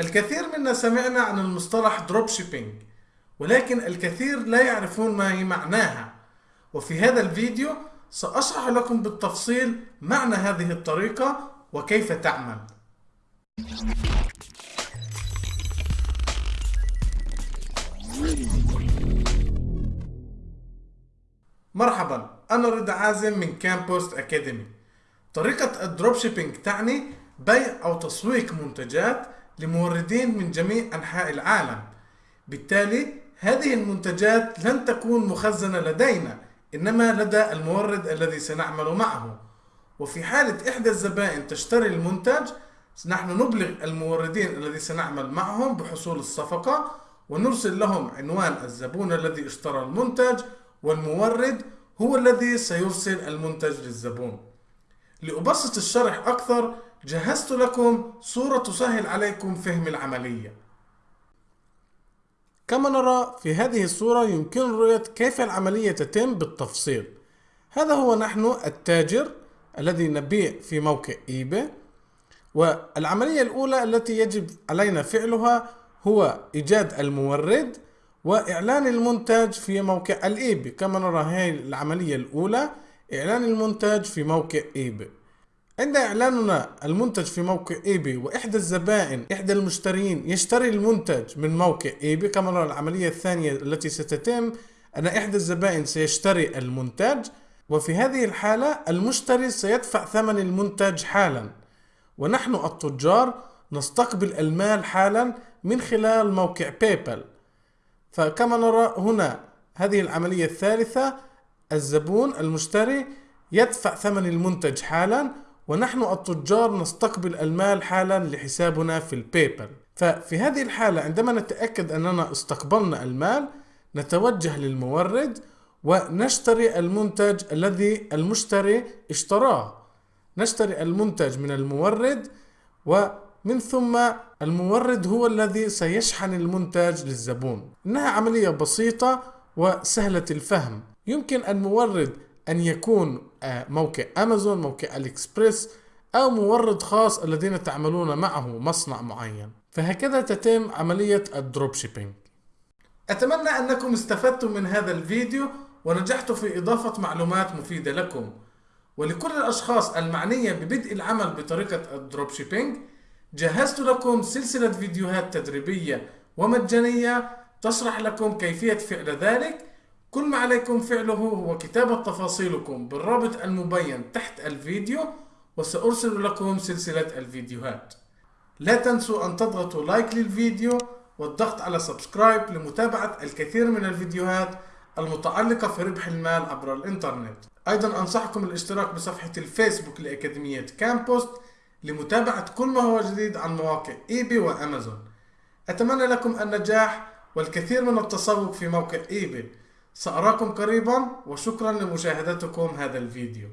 الكثير منا سمعنا عن المصطلح drop shipping ولكن الكثير لا يعرفون ما هي معناها. وفي هذا الفيديو سأشرح لكم بالتفصيل معنى هذه الطريقة وكيف تعمل. مرحبا أنا رضا عازم من كامبوست أكاديمي طريقة ال drop shipping تعني بيع أو تسويق منتجات لموردين من جميع أنحاء العالم. بالتالي هذه المنتجات لن تكون مخزنة لدينا إنما لدى المورد الذي سنعمل معه. وفي حالة إحدى الزبائن تشتري المنتج نحن نبلغ الموردين الذي سنعمل معهم بحصول الصفقة ونرسل لهم عنوان الزبون الذي اشترى المنتج والمورد هو الذي سيرسل المنتج للزبون. لأبسط الشرح أكثر جهزت لكم صورة تسهل عليكم فهم العملية. كما نرى في هذه الصورة يمكن رؤية كيف العملية تتم بالتفصيل. هذا هو نحن التاجر الذي نبيع في موقع إيباي والعملية الأولى التي يجب علينا فعلها هو إيجاد المورد وإعلان المنتج في موقع الإيباي. كما نرى هذه العملية الأولى إعلان المنتج في موقع إيباي عند إعلاننا المنتج في موقع إيباي وإحدى الزبائن إحدى المشترين يشتري المنتج من موقع إيباي كما نرى العملية الثانية التي ستتم أن إحدى الزبائن سيشتري المنتج وفي هذه الحالة المشتري سيدفع ثمن المنتج حالا. ونحن التجار نستقبل المال حالا من خلال موقع بايبال فكما نرى هنا هذه العملية الثالثة الزبون المشتري يدفع ثمن المنتج حالا ونحن التجار نستقبل المال حالا لحسابنا في البايبال. ففي هذه الحالة عندما نتأكد أننا استقبلنا المال نتوجه للمورد ونشتري المنتج الذي المشتري اشتراه. نشتري المنتج من المورد ومن ثم المورد هو الذي سيشحن المنتج للزبون. إنها عملية بسيطة وسهلة الفهم. يمكن المورد أن يكون آه، موقع أمازون موقع علي إكسبريس أو مورد خاص الذين تعملون معه مصنع معين. فهكذا تتم عملية ال drop shipping. أتمنى أنكم استفدتم من هذا الفيديو ونجحت في إضافة معلومات مفيدة لكم. ولكل الأشخاص المعنية ببدء العمل بطريقة ال dropshipping جهزت لكم سلسلة فيديوهات تدريبية ومجانية تشرح لكم كيفية فعل ذلك كل ما عليكم فعله هو كتابة تفاصيلكم بالرابط المبين تحت الفيديو وسأرسل لكم سلسلة الفيديوهات. لا تنسوا أن تضغطوا like للفيديو والضغط على subscribe لمتابعة الكثير من الفيديوهات المتعلقة في ربح المال عبر الإنترنت. أيضا أنصحكم الاشتراك بصفحة الفيسبوك لأكاديمية كامبوست لمتابعة كل ما هو جديد عن مواقع eBay وأمازون. أتمنى لكم النجاح والكثير من التسوق في موقع eBay. سأراكم قريبا وشكرا لمشاهدتكم هذا الفيديو.